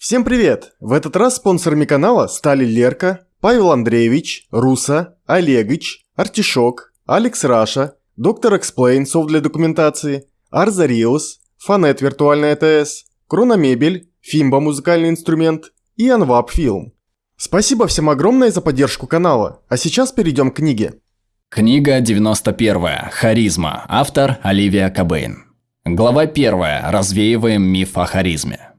Всем привет! В этот раз спонсорами канала стали Лерка, Павел Андреевич, Руса, Олегыч, Артишок, Алекс Раша, Доктор Эксплейн, софт для документации, Арзариус, Фанет Виртуальная ТС, Крономебель, Фимба Музыкальный инструмент и Анвап Фильм. Спасибо всем огромное за поддержку канала, а сейчас перейдем к книге. Книга 91. Харизма. Автор Оливия Кабейн. Глава 1. Развеиваем миф о харизме.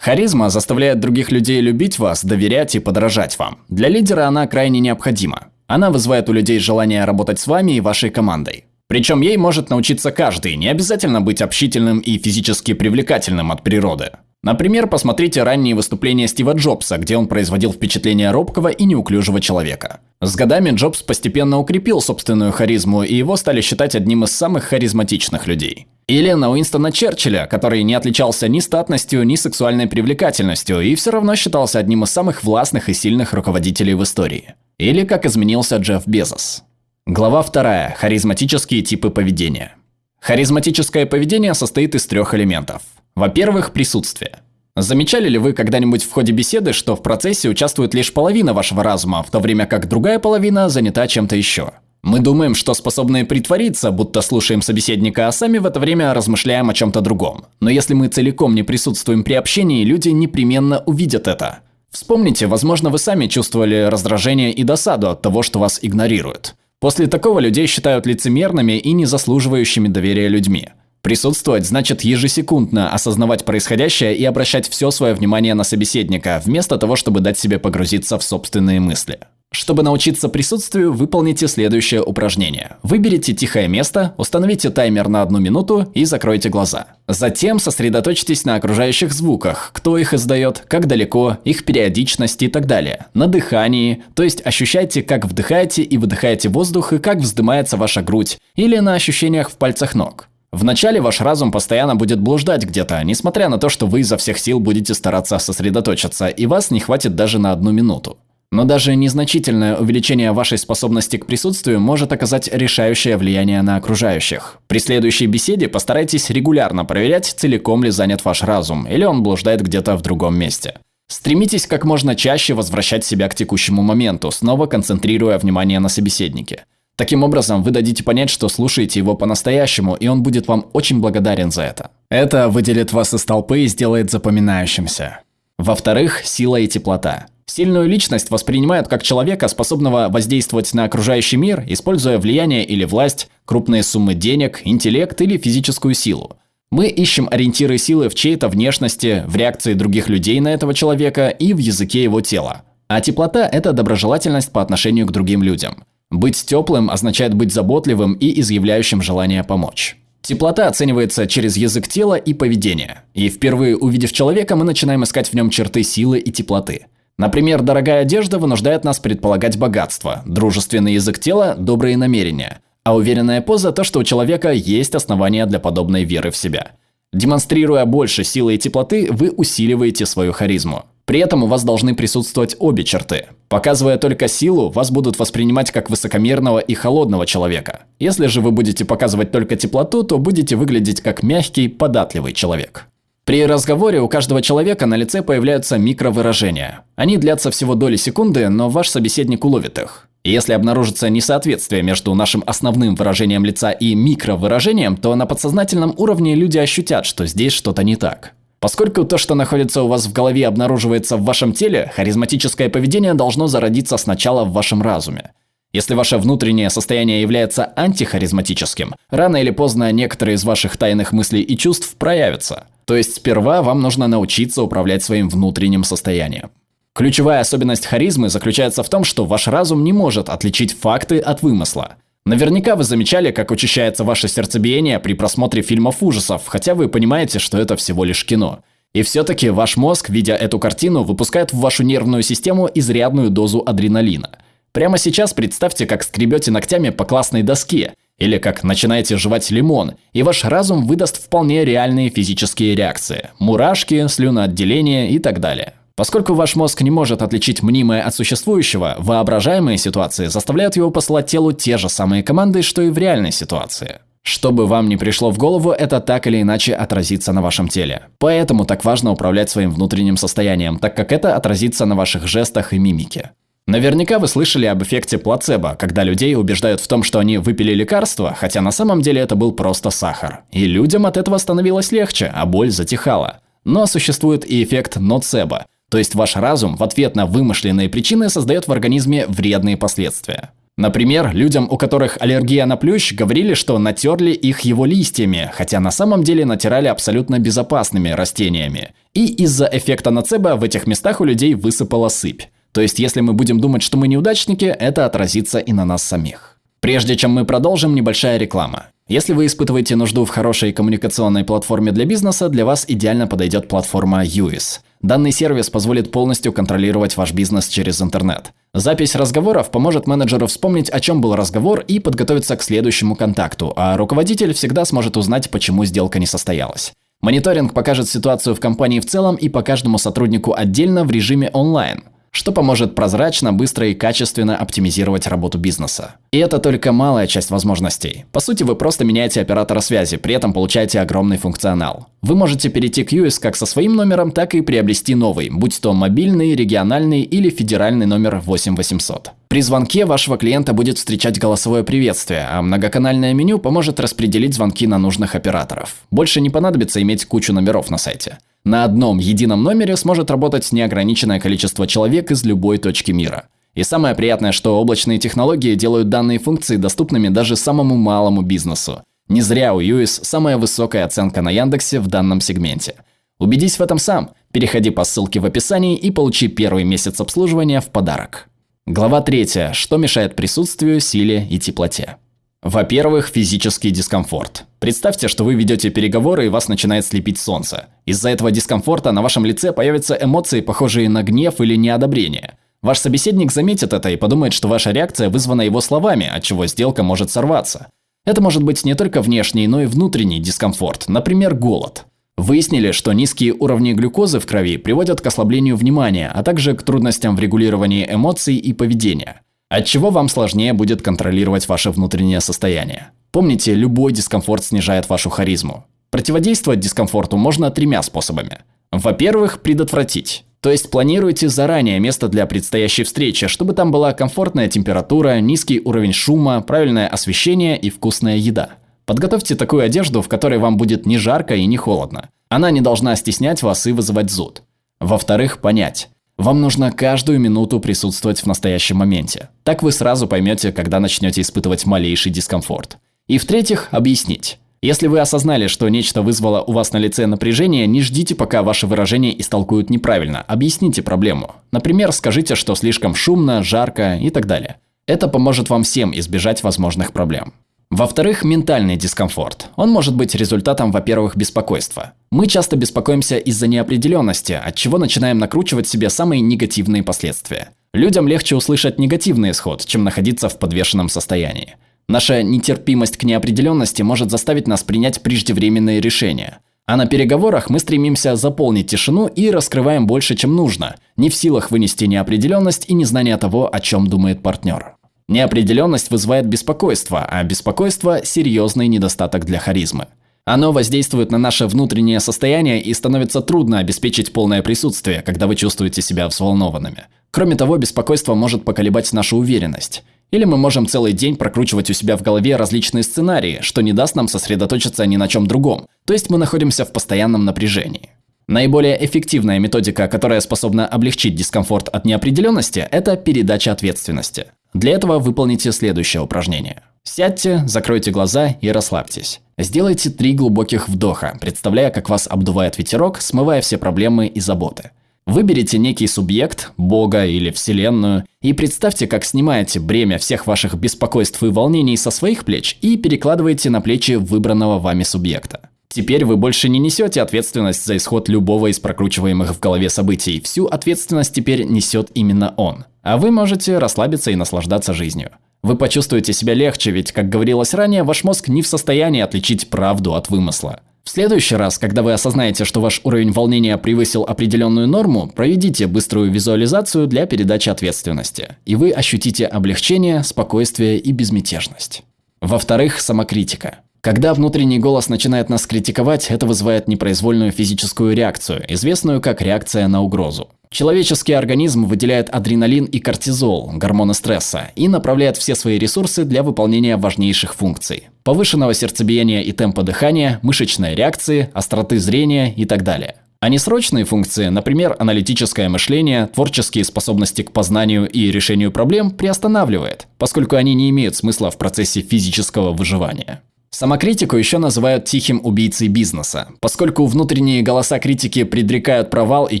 Харизма заставляет других людей любить вас, доверять и подражать вам. Для лидера она крайне необходима. Она вызывает у людей желание работать с вами и вашей командой. Причем ей может научиться каждый, не обязательно быть общительным и физически привлекательным от природы. Например, посмотрите ранние выступления Стива Джобса, где он производил впечатление робкого и неуклюжего человека. С годами Джобс постепенно укрепил собственную харизму, и его стали считать одним из самых харизматичных людей. Или на Уинстона Черчилля, который не отличался ни статностью, ни сексуальной привлекательностью, и все равно считался одним из самых властных и сильных руководителей в истории. Или как изменился Джефф Безос. Глава 2. Харизматические типы поведения. Харизматическое поведение состоит из трех элементов – во-первых, присутствие. Замечали ли вы когда-нибудь в ходе беседы, что в процессе участвует лишь половина вашего разума, в то время как другая половина занята чем-то еще? Мы думаем, что способны притвориться, будто слушаем собеседника, а сами в это время размышляем о чем-то другом. Но если мы целиком не присутствуем при общении, люди непременно увидят это. Вспомните, возможно, вы сами чувствовали раздражение и досаду от того, что вас игнорируют. После такого людей считают лицемерными и не заслуживающими доверия людьми. Присутствовать значит ежесекундно осознавать происходящее и обращать все свое внимание на собеседника, вместо того, чтобы дать себе погрузиться в собственные мысли. Чтобы научиться присутствию, выполните следующее упражнение. Выберите тихое место, установите таймер на одну минуту и закройте глаза. Затем сосредоточьтесь на окружающих звуках, кто их издает, как далеко, их периодичность и так далее. На дыхании, то есть ощущайте, как вдыхаете и выдыхаете воздух и как вздымается ваша грудь, или на ощущениях в пальцах ног. Вначале ваш разум постоянно будет блуждать где-то, несмотря на то, что вы изо всех сил будете стараться сосредоточиться, и вас не хватит даже на одну минуту. Но даже незначительное увеличение вашей способности к присутствию может оказать решающее влияние на окружающих. При следующей беседе постарайтесь регулярно проверять, целиком ли занят ваш разум, или он блуждает где-то в другом месте. Стремитесь как можно чаще возвращать себя к текущему моменту, снова концентрируя внимание на собеседнике. Таким образом, вы дадите понять, что слушаете его по-настоящему, и он будет вам очень благодарен за это. Это выделит вас из толпы и сделает запоминающимся. Во-вторых, сила и теплота. Сильную личность воспринимают как человека, способного воздействовать на окружающий мир, используя влияние или власть, крупные суммы денег, интеллект или физическую силу. Мы ищем ориентиры силы в чьей-то внешности, в реакции других людей на этого человека и в языке его тела. А теплота – это доброжелательность по отношению к другим людям. Быть теплым означает быть заботливым и изъявляющим желание помочь. Теплота оценивается через язык тела и поведение. И впервые увидев человека, мы начинаем искать в нем черты силы и теплоты. Например, дорогая одежда вынуждает нас предполагать богатство, дружественный язык тела – добрые намерения, а уверенная поза – то, что у человека есть основания для подобной веры в себя. Демонстрируя больше силы и теплоты, вы усиливаете свою харизму. При этом у вас должны присутствовать обе черты. Показывая только силу, вас будут воспринимать как высокомерного и холодного человека. Если же вы будете показывать только теплоту, то будете выглядеть как мягкий, податливый человек. При разговоре у каждого человека на лице появляются микровыражения. Они длятся всего доли секунды, но ваш собеседник уловит их. если обнаружится несоответствие между нашим основным выражением лица и микровыражением, то на подсознательном уровне люди ощутят, что здесь что-то не так. Поскольку то, что находится у вас в голове, обнаруживается в вашем теле, харизматическое поведение должно зародиться сначала в вашем разуме. Если ваше внутреннее состояние является антихаризматическим, рано или поздно некоторые из ваших тайных мыслей и чувств проявятся. То есть сперва вам нужно научиться управлять своим внутренним состоянием. Ключевая особенность харизмы заключается в том, что ваш разум не может отличить факты от вымысла – Наверняка вы замечали, как учащается ваше сердцебиение при просмотре фильмов ужасов, хотя вы понимаете, что это всего лишь кино. И все-таки ваш мозг, видя эту картину, выпускает в вашу нервную систему изрядную дозу адреналина. Прямо сейчас представьте, как скребете ногтями по классной доске, или как начинаете жевать лимон, и ваш разум выдаст вполне реальные физические реакции – мурашки, слюноотделение и так далее. Поскольку ваш мозг не может отличить мнимое от существующего, воображаемые ситуации заставляют его посылать телу те же самые команды, что и в реальной ситуации. Что бы вам ни пришло в голову, это так или иначе отразится на вашем теле. Поэтому так важно управлять своим внутренним состоянием, так как это отразится на ваших жестах и мимике. Наверняка вы слышали об эффекте плацебо, когда людей убеждают в том, что они выпили лекарство, хотя на самом деле это был просто сахар. И людям от этого становилось легче, а боль затихала. Но существует и эффект ноцебо, то есть ваш разум в ответ на вымышленные причины создает в организме вредные последствия. Например, людям, у которых аллергия на плющ, говорили, что натерли их его листьями, хотя на самом деле натирали абсолютно безопасными растениями. И из-за эффекта ноцебо в этих местах у людей высыпала сыпь. То есть, если мы будем думать, что мы неудачники, это отразится и на нас самих. Прежде чем мы продолжим, небольшая реклама. Если вы испытываете нужду в хорошей коммуникационной платформе для бизнеса, для вас идеально подойдет платформа UIS. Данный сервис позволит полностью контролировать ваш бизнес через интернет. Запись разговоров поможет менеджеру вспомнить, о чем был разговор и подготовиться к следующему контакту, а руководитель всегда сможет узнать, почему сделка не состоялась. Мониторинг покажет ситуацию в компании в целом и по каждому сотруднику отдельно в режиме онлайн что поможет прозрачно, быстро и качественно оптимизировать работу бизнеса. И это только малая часть возможностей. По сути, вы просто меняете оператора связи, при этом получаете огромный функционал. Вы можете перейти к US как со своим номером, так и приобрести новый, будь то мобильный, региональный или федеральный номер 8800. При звонке вашего клиента будет встречать голосовое приветствие, а многоканальное меню поможет распределить звонки на нужных операторов. Больше не понадобится иметь кучу номеров на сайте. На одном едином номере сможет работать неограниченное количество человек из любой точки мира. И самое приятное, что облачные технологии делают данные функции доступными даже самому малому бизнесу. Не зря у US самая высокая оценка на Яндексе в данном сегменте. Убедись в этом сам. Переходи по ссылке в описании и получи первый месяц обслуживания в подарок. Глава 3. Что мешает присутствию, силе и теплоте? Во-первых, физический дискомфорт. Представьте, что вы ведете переговоры и вас начинает слепить солнце. Из-за этого дискомфорта на вашем лице появятся эмоции, похожие на гнев или неодобрение. Ваш собеседник заметит это и подумает, что ваша реакция вызвана его словами, от чего сделка может сорваться. Это может быть не только внешний, но и внутренний дискомфорт, например, голод. Выяснили, что низкие уровни глюкозы в крови приводят к ослаблению внимания, а также к трудностям в регулировании эмоций и поведения от чего вам сложнее будет контролировать ваше внутреннее состояние. Помните, любой дискомфорт снижает вашу харизму. Противодействовать дискомфорту можно тремя способами. Во-первых, предотвратить. То есть планируйте заранее место для предстоящей встречи, чтобы там была комфортная температура, низкий уровень шума, правильное освещение и вкусная еда. Подготовьте такую одежду, в которой вам будет не жарко и не холодно. Она не должна стеснять вас и вызывать зуд. Во-вторых, понять. Вам нужно каждую минуту присутствовать в настоящем моменте. Так вы сразу поймете, когда начнете испытывать малейший дискомфорт. И в-третьих, объяснить. Если вы осознали, что нечто вызвало у вас на лице напряжение, не ждите, пока ваши выражения истолкуют неправильно. Объясните проблему. Например, скажите, что слишком шумно, жарко и так далее. Это поможет вам всем избежать возможных проблем. Во-вторых, ментальный дискомфорт. Он может быть результатом, во-первых, беспокойства. Мы часто беспокоимся из-за неопределенности, от чего начинаем накручивать себе самые негативные последствия. Людям легче услышать негативный исход, чем находиться в подвешенном состоянии. Наша нетерпимость к неопределенности может заставить нас принять преждевременные решения. А на переговорах мы стремимся заполнить тишину и раскрываем больше, чем нужно, не в силах вынести неопределенность и незнание того, о чем думает партнер. Неопределенность вызывает беспокойство, а беспокойство – серьезный недостаток для харизмы. Оно воздействует на наше внутреннее состояние и становится трудно обеспечить полное присутствие, когда вы чувствуете себя взволнованными. Кроме того, беспокойство может поколебать нашу уверенность. Или мы можем целый день прокручивать у себя в голове различные сценарии, что не даст нам сосредоточиться ни на чем другом. То есть мы находимся в постоянном напряжении. Наиболее эффективная методика, которая способна облегчить дискомфорт от неопределенности, это передача ответственности. Для этого выполните следующее упражнение. Сядьте, закройте глаза и расслабьтесь. Сделайте три глубоких вдоха, представляя, как вас обдувает ветерок, смывая все проблемы и заботы. Выберите некий субъект, Бога или Вселенную, и представьте, как снимаете бремя всех ваших беспокойств и волнений со своих плеч и перекладываете на плечи выбранного вами субъекта. Теперь вы больше не несете ответственность за исход любого из прокручиваемых в голове событий. Всю ответственность теперь несет именно он. А вы можете расслабиться и наслаждаться жизнью. Вы почувствуете себя легче, ведь, как говорилось ранее, ваш мозг не в состоянии отличить правду от вымысла. В следующий раз, когда вы осознаете, что ваш уровень волнения превысил определенную норму, проведите быструю визуализацию для передачи ответственности, и вы ощутите облегчение, спокойствие и безмятежность. Во-вторых, самокритика. Когда внутренний голос начинает нас критиковать, это вызывает непроизвольную физическую реакцию, известную как реакция на угрозу. Человеческий организм выделяет адреналин и кортизол, гормоны стресса, и направляет все свои ресурсы для выполнения важнейших функций. Повышенного сердцебиения и темпа дыхания, мышечной реакции, остроты зрения и так далее. А несрочные функции, например, аналитическое мышление, творческие способности к познанию и решению проблем приостанавливает, поскольку они не имеют смысла в процессе физического выживания. Самокритику еще называют тихим убийцей бизнеса, поскольку внутренние голоса критики предрекают провал и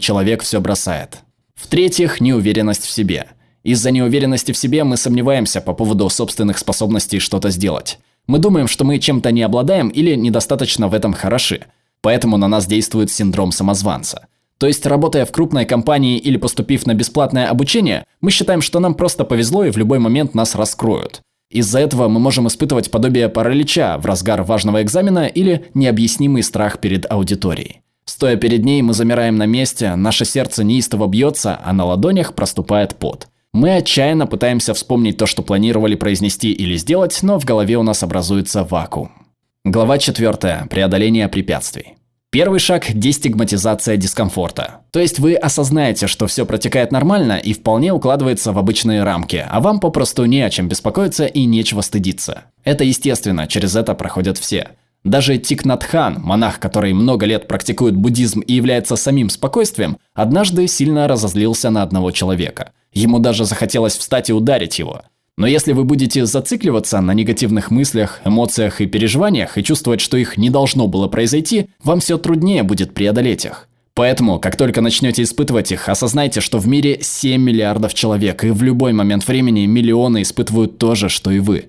человек все бросает. В-третьих, неуверенность в себе. Из-за неуверенности в себе мы сомневаемся по поводу собственных способностей что-то сделать. Мы думаем, что мы чем-то не обладаем или недостаточно в этом хороши – Поэтому на нас действует синдром самозванца. То есть, работая в крупной компании или поступив на бесплатное обучение, мы считаем, что нам просто повезло и в любой момент нас раскроют. Из-за этого мы можем испытывать подобие паралича в разгар важного экзамена или необъяснимый страх перед аудиторией. Стоя перед ней, мы замираем на месте, наше сердце неистово бьется, а на ладонях проступает пот. Мы отчаянно пытаемся вспомнить то, что планировали произнести или сделать, но в голове у нас образуется вакуум. Глава 4. Преодоление препятствий. Первый шаг – дестигматизация дискомфорта. То есть вы осознаете, что все протекает нормально и вполне укладывается в обычные рамки, а вам попросту не о чем беспокоиться и нечего стыдиться. Это естественно, через это проходят все. Даже Тикнатхан, монах, который много лет практикует буддизм и является самим спокойствием, однажды сильно разозлился на одного человека. Ему даже захотелось встать и ударить его. Но если вы будете зацикливаться на негативных мыслях, эмоциях и переживаниях и чувствовать, что их не должно было произойти, вам все труднее будет преодолеть их. Поэтому, как только начнете испытывать их, осознайте, что в мире 7 миллиардов человек, и в любой момент времени миллионы испытывают то же, что и вы.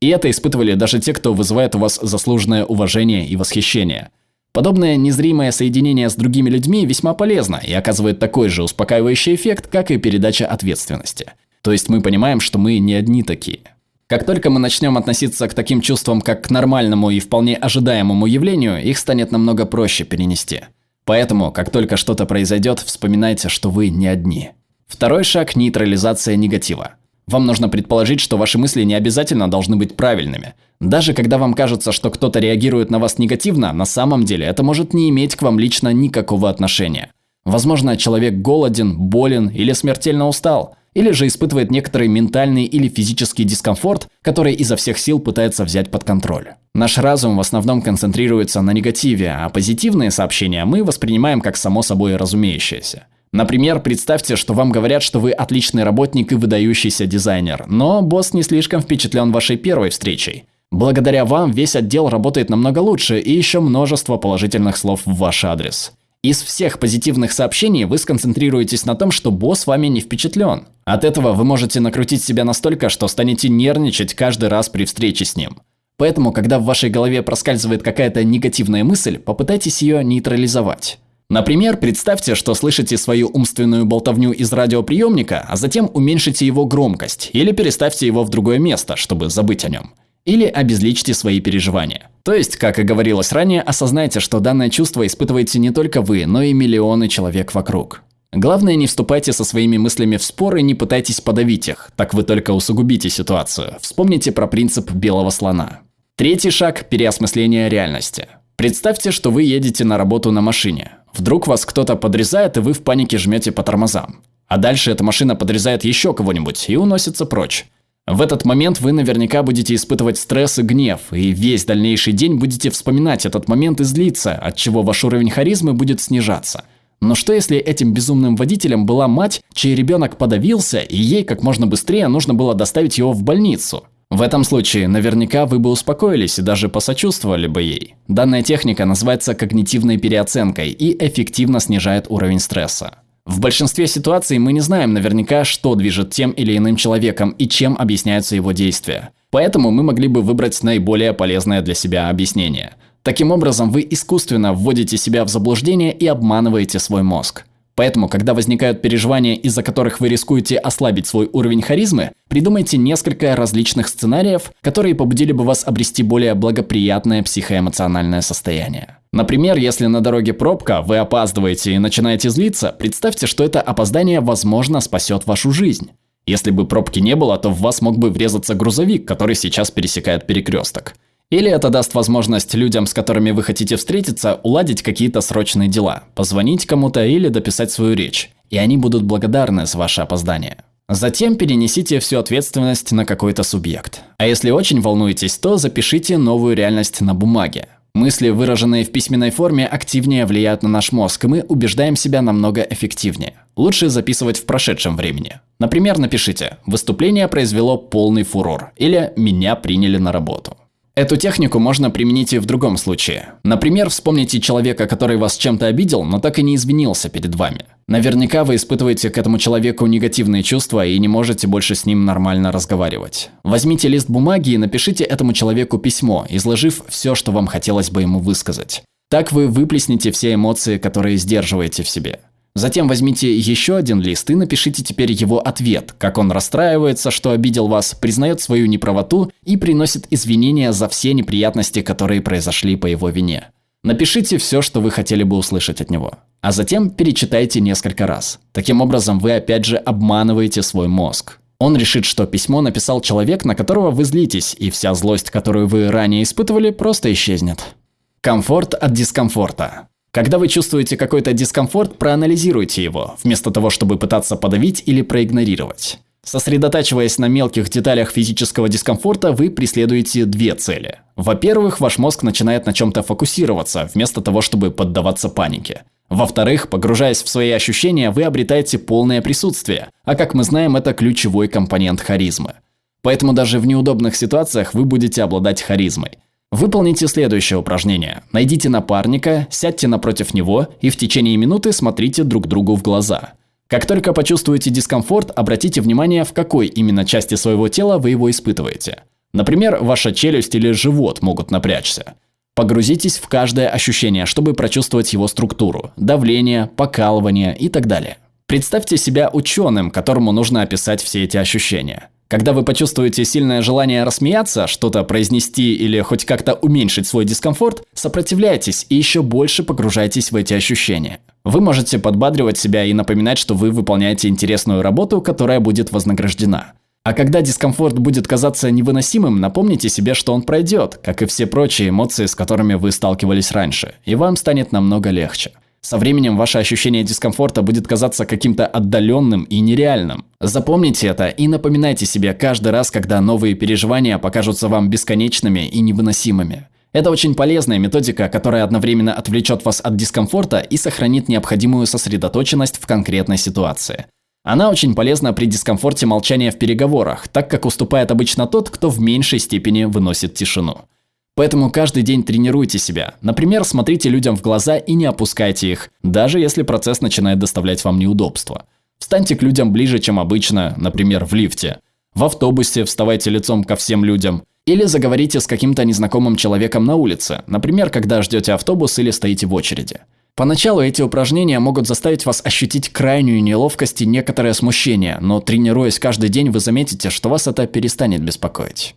И это испытывали даже те, кто вызывает у вас заслуженное уважение и восхищение. Подобное незримое соединение с другими людьми весьма полезно и оказывает такой же успокаивающий эффект, как и передача ответственности. То есть мы понимаем, что мы не одни такие. Как только мы начнем относиться к таким чувствам как к нормальному и вполне ожидаемому явлению, их станет намного проще перенести. Поэтому, как только что-то произойдет, вспоминайте, что вы не одни. Второй шаг – нейтрализация негатива. Вам нужно предположить, что ваши мысли не обязательно должны быть правильными. Даже когда вам кажется, что кто-то реагирует на вас негативно, на самом деле это может не иметь к вам лично никакого отношения. Возможно, человек голоден, болен или смертельно устал – или же испытывает некоторый ментальный или физический дискомфорт, который изо всех сил пытается взять под контроль. Наш разум в основном концентрируется на негативе, а позитивные сообщения мы воспринимаем как само собой разумеющееся. Например, представьте, что вам говорят, что вы отличный работник и выдающийся дизайнер, но босс не слишком впечатлен вашей первой встречей. Благодаря вам весь отдел работает намного лучше и еще множество положительных слов в ваш адрес. Из всех позитивных сообщений вы сконцентрируетесь на том, что босс вами не впечатлен. От этого вы можете накрутить себя настолько, что станете нервничать каждый раз при встрече с ним. Поэтому, когда в вашей голове проскальзывает какая-то негативная мысль, попытайтесь ее нейтрализовать. Например, представьте, что слышите свою умственную болтовню из радиоприемника, а затем уменьшите его громкость или переставьте его в другое место, чтобы забыть о нем. Или обезличьте свои переживания. То есть, как и говорилось ранее, осознайте, что данное чувство испытываете не только вы, но и миллионы человек вокруг. Главное, не вступайте со своими мыслями в споры не пытайтесь подавить их, так вы только усугубите ситуацию. Вспомните про принцип белого слона. Третий шаг – переосмысление реальности. Представьте, что вы едете на работу на машине. Вдруг вас кто-то подрезает, и вы в панике жмете по тормозам. А дальше эта машина подрезает еще кого-нибудь и уносится прочь. В этот момент вы наверняка будете испытывать стресс и гнев, и весь дальнейший день будете вспоминать этот момент и злиться, от чего ваш уровень харизмы будет снижаться. Но что если этим безумным водителем была мать, чей ребенок подавился, и ей как можно быстрее нужно было доставить его в больницу? В этом случае наверняка вы бы успокоились и даже посочувствовали бы ей. Данная техника называется когнитивной переоценкой и эффективно снижает уровень стресса. В большинстве ситуаций мы не знаем наверняка, что движет тем или иным человеком и чем объясняются его действия. Поэтому мы могли бы выбрать наиболее полезное для себя объяснение. Таким образом, вы искусственно вводите себя в заблуждение и обманываете свой мозг. Поэтому, когда возникают переживания, из-за которых вы рискуете ослабить свой уровень харизмы, придумайте несколько различных сценариев, которые побудили бы вас обрести более благоприятное психоэмоциональное состояние. Например, если на дороге пробка, вы опаздываете и начинаете злиться, представьте, что это опоздание возможно спасет вашу жизнь. Если бы пробки не было, то в вас мог бы врезаться грузовик, который сейчас пересекает перекресток. Или это даст возможность людям, с которыми вы хотите встретиться, уладить какие-то срочные дела, позвонить кому-то или дописать свою речь. И они будут благодарны за ваше опоздание. Затем перенесите всю ответственность на какой-то субъект. А если очень волнуетесь, то запишите новую реальность на бумаге. Мысли, выраженные в письменной форме, активнее влияют на наш мозг, и мы убеждаем себя намного эффективнее. Лучше записывать в прошедшем времени. Например, напишите «Выступление произвело полный фурор» или «Меня приняли на работу». Эту технику можно применить и в другом случае. Например, вспомните человека, который вас чем-то обидел, но так и не извинился перед вами. Наверняка вы испытываете к этому человеку негативные чувства и не можете больше с ним нормально разговаривать. Возьмите лист бумаги и напишите этому человеку письмо, изложив все, что вам хотелось бы ему высказать. Так вы выплеснете все эмоции, которые сдерживаете в себе. Затем возьмите еще один лист и напишите теперь его ответ, как он расстраивается, что обидел вас, признает свою неправоту и приносит извинения за все неприятности, которые произошли по его вине. Напишите все, что вы хотели бы услышать от него, а затем перечитайте несколько раз. Таким образом, вы опять же обманываете свой мозг. Он решит, что письмо написал человек, на которого вы злитесь, и вся злость, которую вы ранее испытывали, просто исчезнет. Комфорт от дискомфорта. Когда вы чувствуете какой-то дискомфорт, проанализируйте его, вместо того, чтобы пытаться подавить или проигнорировать. Сосредотачиваясь на мелких деталях физического дискомфорта, вы преследуете две цели. Во-первых, ваш мозг начинает на чем-то фокусироваться, вместо того, чтобы поддаваться панике. Во-вторых, погружаясь в свои ощущения, вы обретаете полное присутствие, а как мы знаем, это ключевой компонент харизмы. Поэтому даже в неудобных ситуациях вы будете обладать харизмой. Выполните следующее упражнение. Найдите напарника, сядьте напротив него и в течение минуты смотрите друг другу в глаза. Как только почувствуете дискомфорт, обратите внимание, в какой именно части своего тела вы его испытываете. Например, ваша челюсть или живот могут напрячься. Погрузитесь в каждое ощущение, чтобы прочувствовать его структуру, давление, покалывание и так далее. Представьте себя ученым, которому нужно описать все эти ощущения. Когда вы почувствуете сильное желание рассмеяться, что-то произнести или хоть как-то уменьшить свой дискомфорт, сопротивляйтесь и еще больше погружайтесь в эти ощущения. Вы можете подбадривать себя и напоминать, что вы выполняете интересную работу, которая будет вознаграждена. А когда дискомфорт будет казаться невыносимым, напомните себе, что он пройдет, как и все прочие эмоции, с которыми вы сталкивались раньше, и вам станет намного легче. Со временем ваше ощущение дискомфорта будет казаться каким-то отдаленным и нереальным. Запомните это и напоминайте себе каждый раз, когда новые переживания покажутся вам бесконечными и невыносимыми. Это очень полезная методика, которая одновременно отвлечет вас от дискомфорта и сохранит необходимую сосредоточенность в конкретной ситуации. Она очень полезна при дискомфорте молчания в переговорах, так как уступает обычно тот, кто в меньшей степени выносит тишину. Поэтому каждый день тренируйте себя. Например, смотрите людям в глаза и не опускайте их, даже если процесс начинает доставлять вам неудобства. Встаньте к людям ближе, чем обычно, например, в лифте. В автобусе вставайте лицом ко всем людям. Или заговорите с каким-то незнакомым человеком на улице, например, когда ждете автобус или стоите в очереди. Поначалу эти упражнения могут заставить вас ощутить крайнюю неловкость и некоторое смущение, но тренируясь каждый день, вы заметите, что вас это перестанет беспокоить.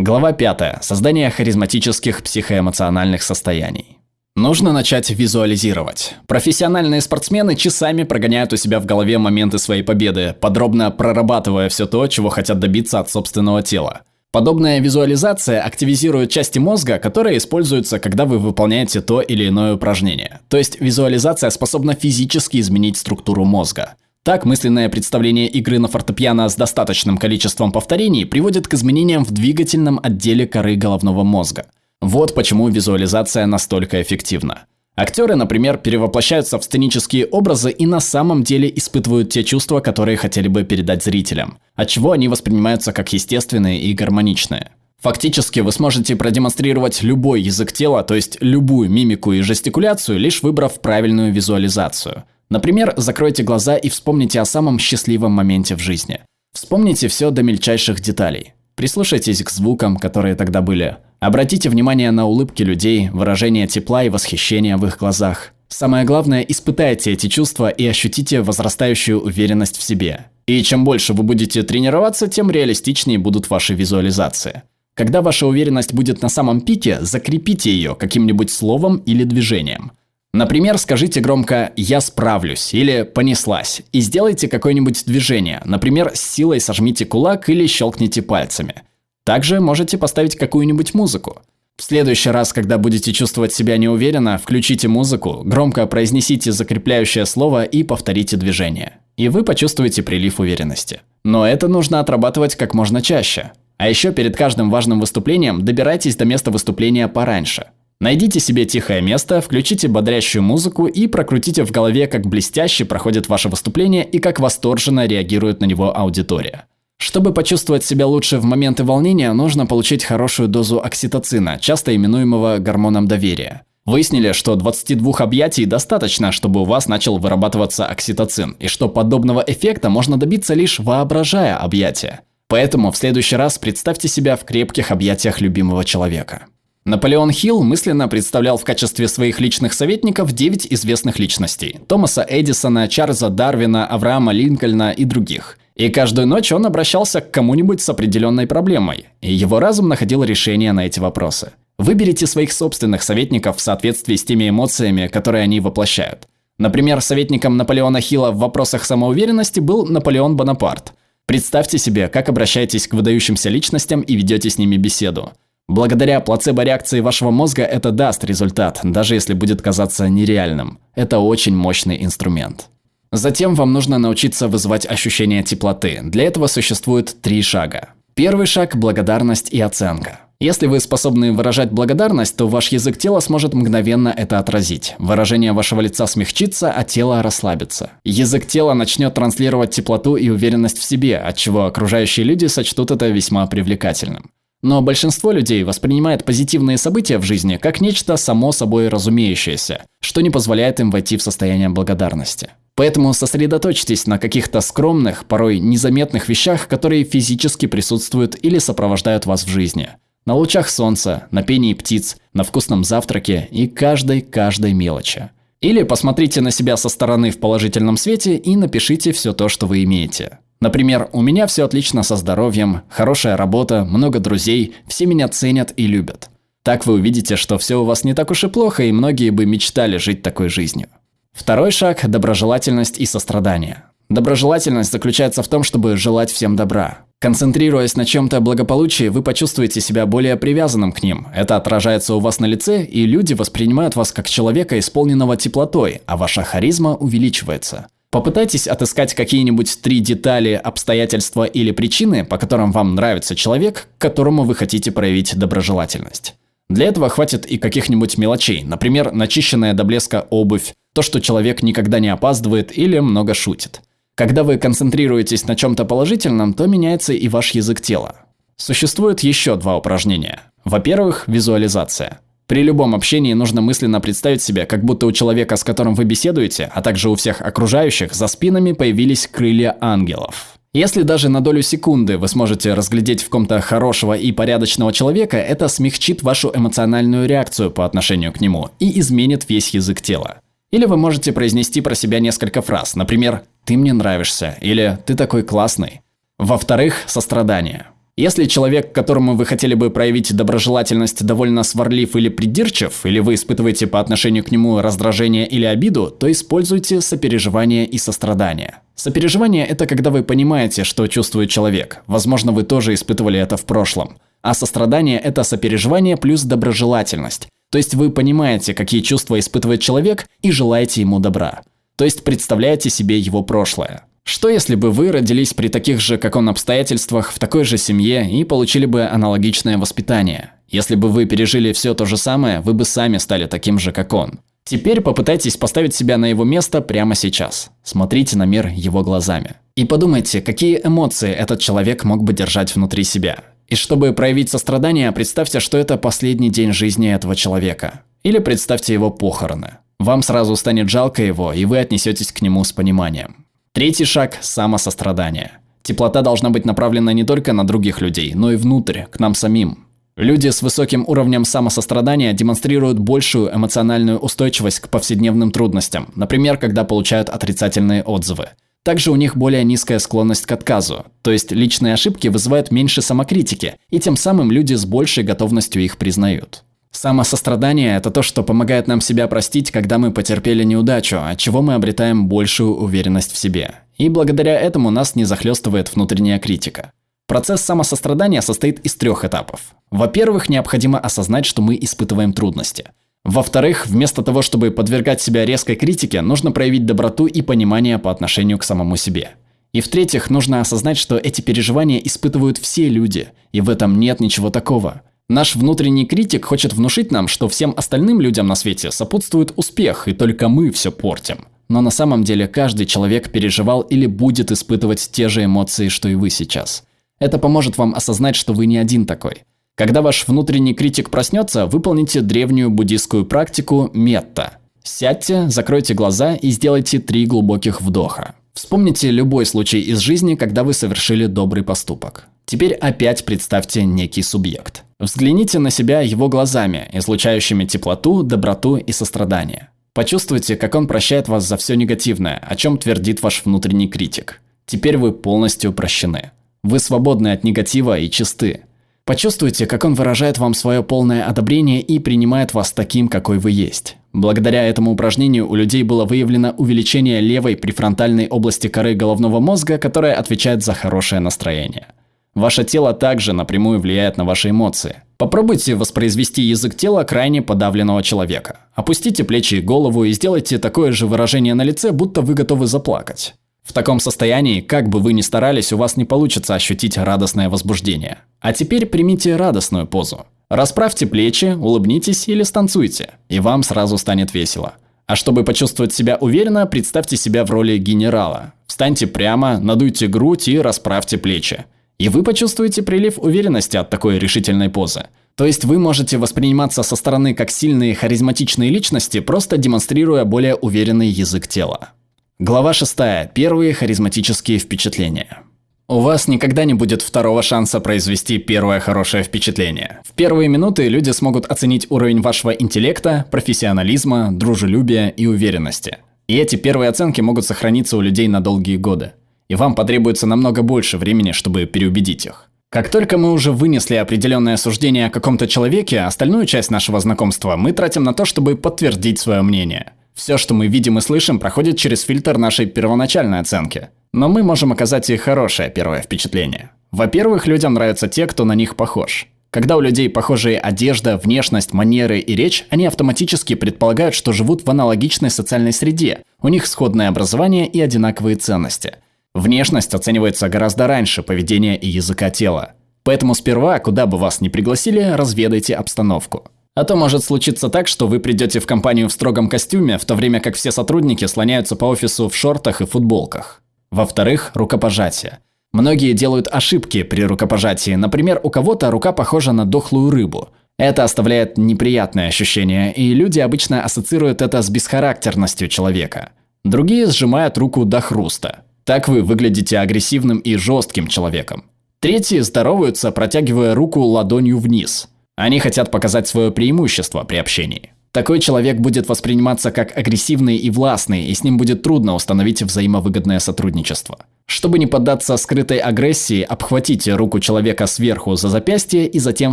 Глава 5. Создание харизматических психоэмоциональных состояний. Нужно начать визуализировать. Профессиональные спортсмены часами прогоняют у себя в голове моменты своей победы, подробно прорабатывая все то, чего хотят добиться от собственного тела. Подобная визуализация активизирует части мозга, которые используются, когда вы выполняете то или иное упражнение. То есть визуализация способна физически изменить структуру мозга. Так, мысленное представление игры на фортепиано с достаточным количеством повторений приводит к изменениям в двигательном отделе коры головного мозга. Вот почему визуализация настолько эффективна. Актеры, например, перевоплощаются в сценические образы и на самом деле испытывают те чувства, которые хотели бы передать зрителям, отчего они воспринимаются как естественные и гармоничные. Фактически вы сможете продемонстрировать любой язык тела, то есть любую мимику и жестикуляцию, лишь выбрав правильную визуализацию – Например, закройте глаза и вспомните о самом счастливом моменте в жизни. Вспомните все до мельчайших деталей. Прислушайтесь к звукам, которые тогда были. Обратите внимание на улыбки людей, выражение тепла и восхищения в их глазах. Самое главное, испытайте эти чувства и ощутите возрастающую уверенность в себе. И чем больше вы будете тренироваться, тем реалистичнее будут ваши визуализации. Когда ваша уверенность будет на самом пике, закрепите ее каким-нибудь словом или движением. Например, скажите громко «я справлюсь» или «понеслась» и сделайте какое-нибудь движение, например, с силой сожмите кулак или щелкните пальцами. Также можете поставить какую-нибудь музыку. В следующий раз, когда будете чувствовать себя неуверенно, включите музыку, громко произнесите закрепляющее слово и повторите движение. И вы почувствуете прилив уверенности. Но это нужно отрабатывать как можно чаще. А еще перед каждым важным выступлением добирайтесь до места выступления пораньше. Найдите себе тихое место, включите бодрящую музыку и прокрутите в голове, как блестяще проходит ваше выступление и как восторженно реагирует на него аудитория. Чтобы почувствовать себя лучше в моменты волнения, нужно получить хорошую дозу окситоцина, часто именуемого гормоном доверия. Выяснили, что 22 объятий достаточно, чтобы у вас начал вырабатываться окситоцин, и что подобного эффекта можно добиться лишь воображая объятия. Поэтому в следующий раз представьте себя в крепких объятиях любимого человека. Наполеон Хилл мысленно представлял в качестве своих личных советников 9 известных личностей – Томаса Эдисона, Чарльза Дарвина, Авраама Линкольна и других – и каждую ночь он обращался к кому-нибудь с определенной проблемой, и его разум находил решение на эти вопросы. Выберите своих собственных советников в соответствии с теми эмоциями, которые они воплощают. Например, советником Наполеона Хилла в вопросах самоуверенности был Наполеон Бонапарт. Представьте себе, как обращаетесь к выдающимся личностям и ведете с ними беседу. Благодаря плацебо-реакции вашего мозга это даст результат, даже если будет казаться нереальным. Это очень мощный инструмент. Затем вам нужно научиться вызывать ощущение теплоты. Для этого существует три шага. Первый шаг – благодарность и оценка. Если вы способны выражать благодарность, то ваш язык тела сможет мгновенно это отразить. Выражение вашего лица смягчится, а тело расслабится. Язык тела начнет транслировать теплоту и уверенность в себе, от чего окружающие люди сочтут это весьма привлекательным. Но большинство людей воспринимает позитивные события в жизни как нечто само собой разумеющееся, что не позволяет им войти в состояние благодарности. Поэтому сосредоточьтесь на каких-то скромных, порой незаметных вещах, которые физически присутствуют или сопровождают вас в жизни. На лучах солнца, на пении птиц, на вкусном завтраке и каждой-каждой мелочи. Или посмотрите на себя со стороны в положительном свете и напишите все то, что вы имеете. Например, у меня все отлично со здоровьем, хорошая работа, много друзей, все меня ценят и любят. Так вы увидите, что все у вас не так уж и плохо, и многие бы мечтали жить такой жизнью. Второй шаг – доброжелательность и сострадание. Доброжелательность заключается в том, чтобы желать всем добра. Концентрируясь на чем-то благополучии, вы почувствуете себя более привязанным к ним. Это отражается у вас на лице, и люди воспринимают вас как человека, исполненного теплотой, а ваша харизма увеличивается. Попытайтесь отыскать какие-нибудь три детали, обстоятельства или причины, по которым вам нравится человек, к которому вы хотите проявить доброжелательность. Для этого хватит и каких-нибудь мелочей, например, начищенная до блеска обувь, то, что человек никогда не опаздывает или много шутит. Когда вы концентрируетесь на чем-то положительном, то меняется и ваш язык тела. Существует еще два упражнения. Во-первых, визуализация. При любом общении нужно мысленно представить себе, как будто у человека, с которым вы беседуете, а также у всех окружающих, за спинами появились крылья ангелов. Если даже на долю секунды вы сможете разглядеть в ком-то хорошего и порядочного человека, это смягчит вашу эмоциональную реакцию по отношению к нему и изменит весь язык тела. Или вы можете произнести про себя несколько фраз, например «ты мне нравишься» или «ты такой классный». Во-вторых, сострадание. Если человек, которому вы хотели бы проявить доброжелательность, довольно сварлив или придирчив, или вы испытываете по отношению к нему раздражение или обиду, то используйте сопереживание и сострадание. Сопереживание – это когда вы понимаете, что чувствует человек. Возможно, вы тоже испытывали это в прошлом. А сострадание – это сопереживание плюс доброжелательность. То есть вы понимаете, какие чувства испытывает человек и желаете ему добра. То есть представляете себе его прошлое. Что если бы вы родились при таких же, как он, обстоятельствах, в такой же семье и получили бы аналогичное воспитание? Если бы вы пережили все то же самое, вы бы сами стали таким же, как он. Теперь попытайтесь поставить себя на его место прямо сейчас. Смотрите на мир его глазами. И подумайте, какие эмоции этот человек мог бы держать внутри себя. И чтобы проявить сострадание, представьте, что это последний день жизни этого человека. Или представьте его похороны. Вам сразу станет жалко его, и вы отнесетесь к нему с пониманием. Третий шаг – самосострадание. Теплота должна быть направлена не только на других людей, но и внутрь, к нам самим. Люди с высоким уровнем самосострадания демонстрируют большую эмоциональную устойчивость к повседневным трудностям, например, когда получают отрицательные отзывы. Также у них более низкая склонность к отказу, то есть личные ошибки вызывают меньше самокритики, и тем самым люди с большей готовностью их признают. Самосострадание – это то, что помогает нам себя простить, когда мы потерпели неудачу, от чего мы обретаем большую уверенность в себе. И благодаря этому нас не захлестывает внутренняя критика. Процесс самосострадания состоит из трех этапов. Во-первых, необходимо осознать, что мы испытываем трудности. Во-вторых, вместо того, чтобы подвергать себя резкой критике, нужно проявить доброту и понимание по отношению к самому себе. И в-третьих, нужно осознать, что эти переживания испытывают все люди, и в этом нет ничего такого. Наш внутренний критик хочет внушить нам, что всем остальным людям на свете сопутствует успех, и только мы все портим. Но на самом деле каждый человек переживал или будет испытывать те же эмоции, что и вы сейчас. Это поможет вам осознать, что вы не один такой. Когда ваш внутренний критик проснется, выполните древнюю буддийскую практику метта. Сядьте, закройте глаза и сделайте три глубоких вдоха. Вспомните любой случай из жизни, когда вы совершили добрый поступок. Теперь опять представьте некий субъект. Взгляните на себя его глазами, излучающими теплоту, доброту и сострадание. Почувствуйте, как он прощает вас за все негативное, о чем твердит ваш внутренний критик. Теперь вы полностью прощены. Вы свободны от негатива и чисты. Почувствуйте, как он выражает вам свое полное одобрение и принимает вас таким, какой вы есть. Благодаря этому упражнению у людей было выявлено увеличение левой префронтальной области коры головного мозга, которая отвечает за хорошее настроение. Ваше тело также напрямую влияет на ваши эмоции. Попробуйте воспроизвести язык тела крайне подавленного человека. Опустите плечи и голову и сделайте такое же выражение на лице, будто вы готовы заплакать. В таком состоянии, как бы вы ни старались, у вас не получится ощутить радостное возбуждение. А теперь примите радостную позу. Расправьте плечи, улыбнитесь или станцуйте, и вам сразу станет весело. А чтобы почувствовать себя уверенно, представьте себя в роли генерала. Встаньте прямо, надуйте грудь и расправьте плечи. И вы почувствуете прилив уверенности от такой решительной позы. То есть вы можете восприниматься со стороны как сильные харизматичные личности, просто демонстрируя более уверенный язык тела. Глава 6. Первые харизматические впечатления. У вас никогда не будет второго шанса произвести первое хорошее впечатление. В первые минуты люди смогут оценить уровень вашего интеллекта, профессионализма, дружелюбия и уверенности. И эти первые оценки могут сохраниться у людей на долгие годы. И вам потребуется намного больше времени, чтобы переубедить их. Как только мы уже вынесли определенное суждение о каком-то человеке, остальную часть нашего знакомства мы тратим на то, чтобы подтвердить свое мнение – все, что мы видим и слышим, проходит через фильтр нашей первоначальной оценки. Но мы можем оказать и хорошее первое впечатление. Во-первых, людям нравятся те, кто на них похож. Когда у людей похожие одежда, внешность, манеры и речь, они автоматически предполагают, что живут в аналогичной социальной среде, у них сходное образование и одинаковые ценности. Внешность оценивается гораздо раньше поведения и языка тела. Поэтому сперва, куда бы вас ни пригласили, разведайте обстановку. А то может случиться так, что вы придете в компанию в строгом костюме, в то время как все сотрудники слоняются по офису в шортах и футболках. Во-вторых, рукопожатие. Многие делают ошибки при рукопожатии. Например, у кого-то рука похожа на дохлую рыбу. Это оставляет неприятное ощущение, и люди обычно ассоциируют это с бесхарактерностью человека. Другие сжимают руку до хруста. Так вы выглядите агрессивным и жестким человеком. Третьи здороваются, протягивая руку ладонью вниз – они хотят показать свое преимущество при общении. Такой человек будет восприниматься как агрессивный и властный, и с ним будет трудно установить взаимовыгодное сотрудничество. Чтобы не поддаться скрытой агрессии, обхватите руку человека сверху за запястье и затем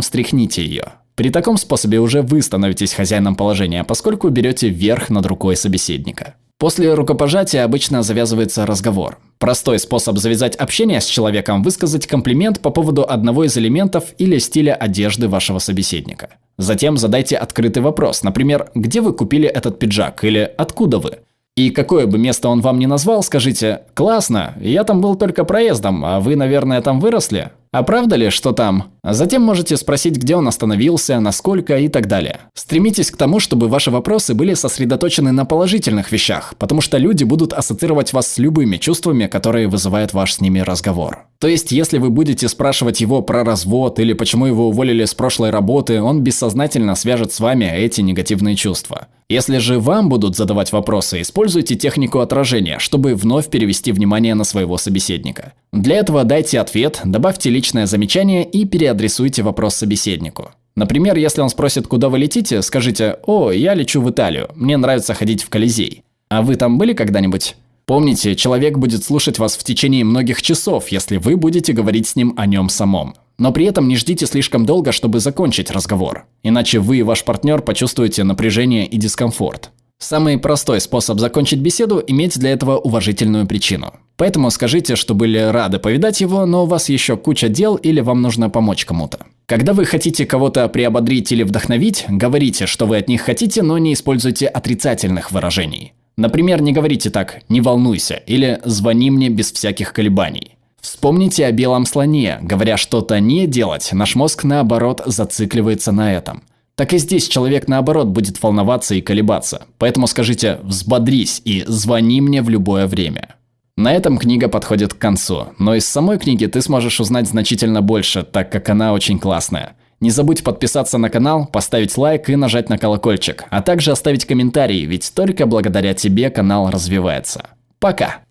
встряхните ее. При таком способе уже вы становитесь хозяином положения, поскольку берете верх над рукой собеседника. После рукопожатия обычно завязывается разговор. Простой способ завязать общение с человеком – высказать комплимент по поводу одного из элементов или стиля одежды вашего собеседника. Затем задайте открытый вопрос, например, где вы купили этот пиджак или откуда вы. И какое бы место он вам ни назвал, скажите «Классно, я там был только проездом, а вы, наверное, там выросли?» А правда ли, что там? Затем можете спросить, где он остановился, насколько и так далее. Стремитесь к тому, чтобы ваши вопросы были сосредоточены на положительных вещах, потому что люди будут ассоциировать вас с любыми чувствами, которые вызывает ваш с ними разговор. То есть, если вы будете спрашивать его про развод или почему его уволили с прошлой работы, он бессознательно свяжет с вами эти негативные чувства. Если же вам будут задавать вопросы, используйте технику отражения, чтобы вновь перевести внимание на своего собеседника. Для этого дайте ответ, добавьте личное замечание и переадресуйте вопрос собеседнику. Например, если он спросит, куда вы летите, скажите «О, я лечу в Италию, мне нравится ходить в Колизей». А вы там были когда-нибудь? Помните, человек будет слушать вас в течение многих часов, если вы будете говорить с ним о нем самом. Но при этом не ждите слишком долго, чтобы закончить разговор. Иначе вы и ваш партнер почувствуете напряжение и дискомфорт. Самый простой способ закончить беседу – иметь для этого уважительную причину. Поэтому скажите, что были рады повидать его, но у вас еще куча дел или вам нужно помочь кому-то. Когда вы хотите кого-то приободрить или вдохновить, говорите, что вы от них хотите, но не используйте отрицательных выражений. Например, не говорите так «не волнуйся» или «звони мне без всяких колебаний». Вспомните о белом слоне. Говоря что-то не делать, наш мозг наоборот зацикливается на этом. Так и здесь человек наоборот будет волноваться и колебаться. Поэтому скажите «взбодрись» и «звони мне в любое время». На этом книга подходит к концу, но из самой книги ты сможешь узнать значительно больше, так как она очень классная. Не забудь подписаться на канал, поставить лайк и нажать на колокольчик, а также оставить комментарий, ведь только благодаря тебе канал развивается. Пока!